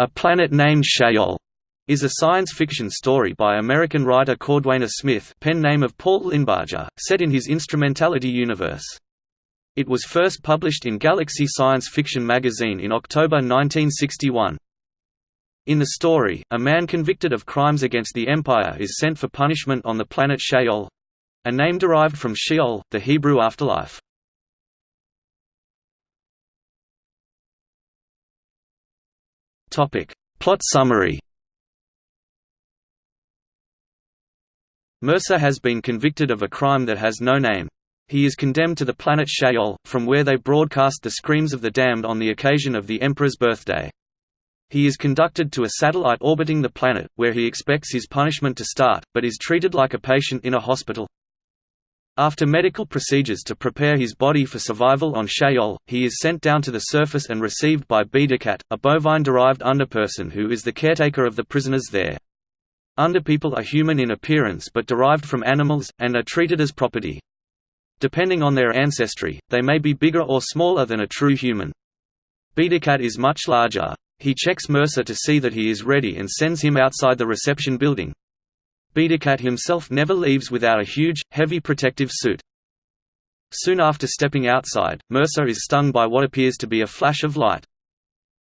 A Planet Named Shayol is a science fiction story by American writer Cordwainer Smith pen name of Paul Linebarger, set in his Instrumentality universe. It was first published in Galaxy Science Fiction magazine in October 1961. In the story, a man convicted of crimes against the Empire is sent for punishment on the planet Shayol—a name derived from Sheol, the Hebrew afterlife. Topic. Plot summary Mercer has been convicted of a crime that has no name. He is condemned to the planet Shayol, from where they broadcast the screams of the damned on the occasion of the Emperor's birthday. He is conducted to a satellite orbiting the planet, where he expects his punishment to start, but is treated like a patient in a hospital. After medical procedures to prepare his body for survival on Shayol, he is sent down to the surface and received by B'dikkat, a bovine-derived underperson who is the caretaker of the prisoners there. Underpeople are human in appearance but derived from animals, and are treated as property. Depending on their ancestry, they may be bigger or smaller than a true human. B'dikkat is much larger. He checks Mercer to see that he is ready and sends him outside the reception building. B'dikkat himself never leaves without a huge, heavy protective suit. Soon after stepping outside, Mercer is stung by what appears to be a flash of light.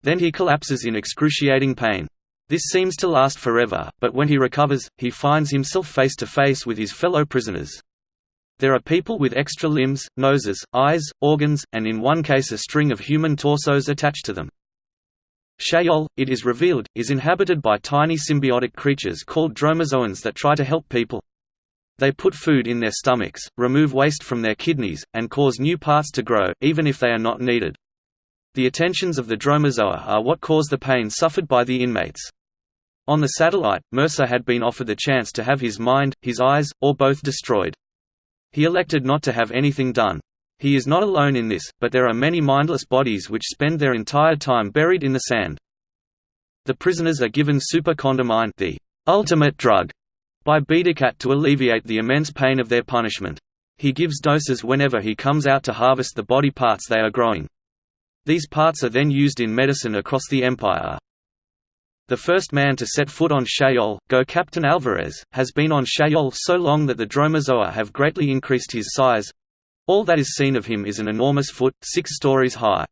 Then he collapses in excruciating pain. This seems to last forever, but when he recovers, he finds himself face to face with his fellow prisoners. There are people with extra limbs, noses, eyes, organs, and in one case a string of human torsos attached to them. Shayol, it is revealed, is inhabited by tiny symbiotic creatures called dromozoa that try to help people. They put food in their stomachs, remove waste from their kidneys, and cause new parts to grow, even if they are not needed. The attentions of the dromozoa are what cause the pain suffered by the inmates. On the satellite, Mercer had been offered the chance to have his mind, his eyes, or both destroyed. He elected not to have anything done. He is not alone in this, but there are many mindless bodies which spend their entire time buried in the sand. The prisoners are given super-condamine the ultimate drug by B'dikkat to alleviate the immense pain of their punishment. He gives doses whenever he comes out to harvest the body parts they are growing. These parts are then used in medicine across the empire. The first man to set foot on Shayol, Go Captain Alvarez, has been on Shayol so long that the dromozoa have greatly increased his size, all that is seen of him is an enormous foot, six stories high.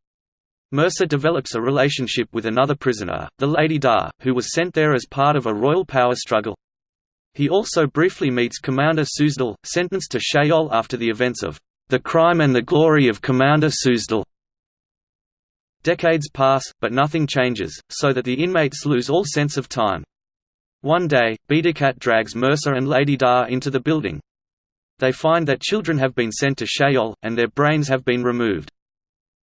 Mercer develops a relationship with another prisoner, the Lady Da, who was sent there as part of a royal power struggle. He also briefly meets Commander Suzdal, sentenced to Shayol after the events of The Crime and the Glory of Commander Suzdal. Decades pass, but nothing changes, so that the inmates lose all sense of time. One day, B'dikkat drags Mercer and Lady Da into the building, they find that children have been sent to Shayol, and their brains have been removed.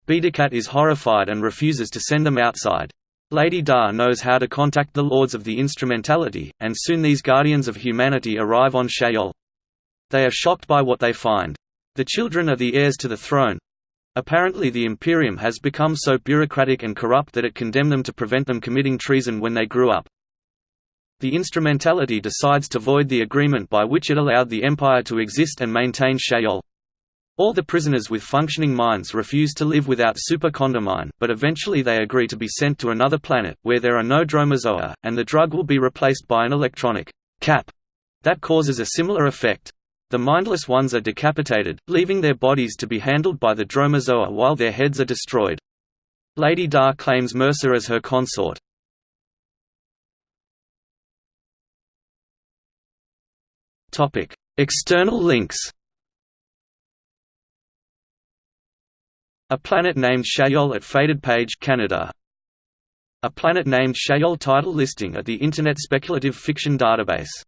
B'dikkat is horrified and refuses to send them outside. Lady Da knows how to contact the Lords of the Instrumentality, and soon these guardians of humanity arrive on Shayol. They are shocked by what they find. The children are the heirs to the throne. Apparently the Imperium has become so bureaucratic and corrupt that it condemned them to prevent them committing treason when they grew up. The instrumentality decides to void the agreement by which it allowed the Empire to exist and maintain Shayol. All the prisoners with functioning minds refuse to live without super-condamine, but eventually they agree to be sent to another planet, where there are no dromozoa, and the drug will be replaced by an electronic cap that causes a similar effect. The mindless ones are decapitated, leaving their bodies to be handled by the dromozoa while their heads are destroyed. Lady Da claims Mercer as her consort. Topic: External links. A planet named Shayol at Faded Page, Canada. A planet named Shayol title listing at the Internet Speculative Fiction Database